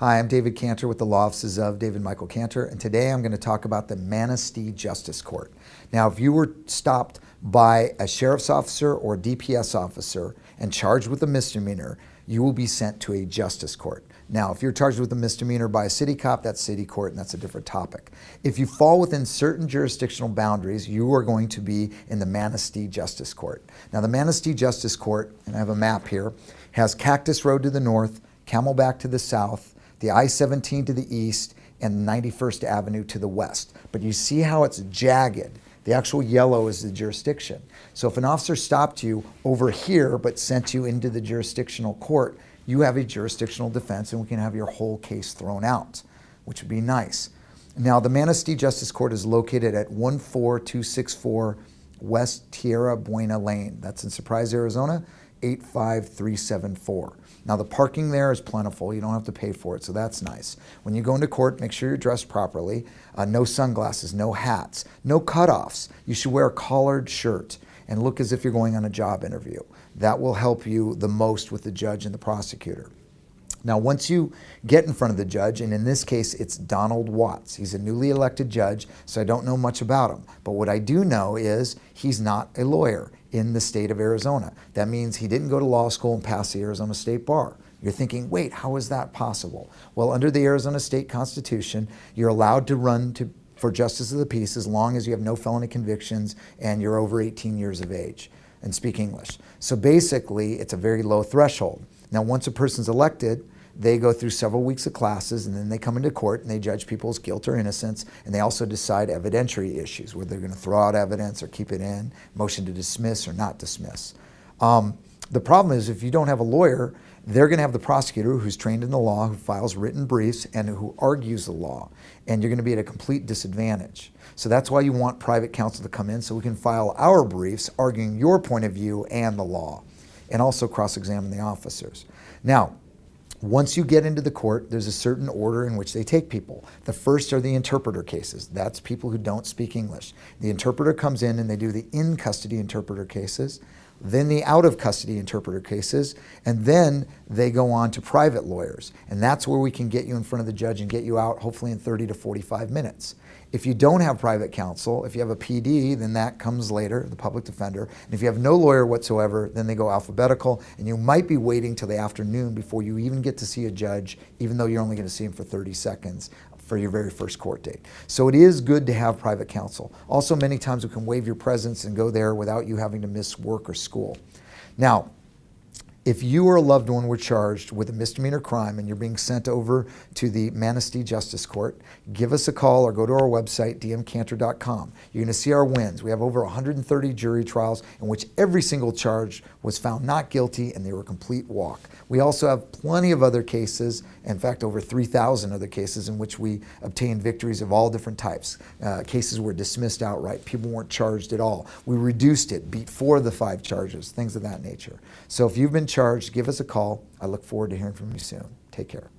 Hi, I'm David Cantor with the Law Offices of David Michael Cantor, and today I'm going to talk about the Manistee Justice Court. Now, if you were stopped by a sheriff's officer or a DPS officer and charged with a misdemeanor, you will be sent to a justice court. Now, if you're charged with a misdemeanor by a city cop, that's city court, and that's a different topic. If you fall within certain jurisdictional boundaries, you are going to be in the Manistee Justice Court. Now, the Manistee Justice Court, and I have a map here, has Cactus Road to the north, Camelback to the south, the I-17 to the east, and 91st Avenue to the west. But you see how it's jagged. The actual yellow is the jurisdiction. So if an officer stopped you over here but sent you into the jurisdictional court, you have a jurisdictional defense and we can have your whole case thrown out, which would be nice. Now, the Manistee Justice Court is located at 14264 West Tierra Buena Lane. That's in Surprise, Arizona, 85374. Now the parking there is plentiful. You don't have to pay for it, so that's nice. When you go into court, make sure you're dressed properly. Uh, no sunglasses, no hats, no cutoffs. You should wear a collared shirt and look as if you're going on a job interview. That will help you the most with the judge and the prosecutor. Now, once you get in front of the judge, and in this case, it's Donald Watts. He's a newly elected judge, so I don't know much about him. But what I do know is he's not a lawyer in the state of Arizona. That means he didn't go to law school and pass the Arizona State Bar. You're thinking, wait, how is that possible? Well, under the Arizona State Constitution, you're allowed to run to, for justice of the peace as long as you have no felony convictions and you're over 18 years of age and speak English. So basically, it's a very low threshold. Now, once a person's elected, they go through several weeks of classes and then they come into court and they judge people's guilt or innocence and they also decide evidentiary issues, whether they're going to throw out evidence or keep it in, motion to dismiss or not dismiss. Um, the problem is if you don't have a lawyer, they're going to have the prosecutor who's trained in the law, who files written briefs, and who argues the law. And you're going to be at a complete disadvantage. So that's why you want private counsel to come in so we can file our briefs arguing your point of view and the law, and also cross-examine the officers. Now, once you get into the court, there's a certain order in which they take people. The first are the interpreter cases. That's people who don't speak English. The interpreter comes in and they do the in-custody interpreter cases, then the out-of-custody interpreter cases, and then they go on to private lawyers. And that's where we can get you in front of the judge and get you out hopefully in 30 to 45 minutes. If you don't have private counsel, if you have a PD, then that comes later, the public defender. And if you have no lawyer whatsoever, then they go alphabetical, and you might be waiting till the afternoon before you even get to see a judge, even though you're only going to see him for 30 seconds for your very first court date. So it is good to have private counsel. Also, many times we can waive your presence and go there without you having to miss work or school. Now, if you or a loved one were charged with a misdemeanor crime and you're being sent over to the Manistee Justice Court, give us a call or go to our website, dmcantor.com. You're going to see our wins. We have over 130 jury trials in which every single charge was found not guilty and they were a complete walk. We also have plenty of other cases, in fact, over 3,000 other cases in which we obtained victories of all different types. Uh, cases were dismissed outright. People weren't charged at all. We reduced it, beat four of the five charges, things of that nature. So if you've been charged, give us a call. I look forward to hearing from you soon. Take care.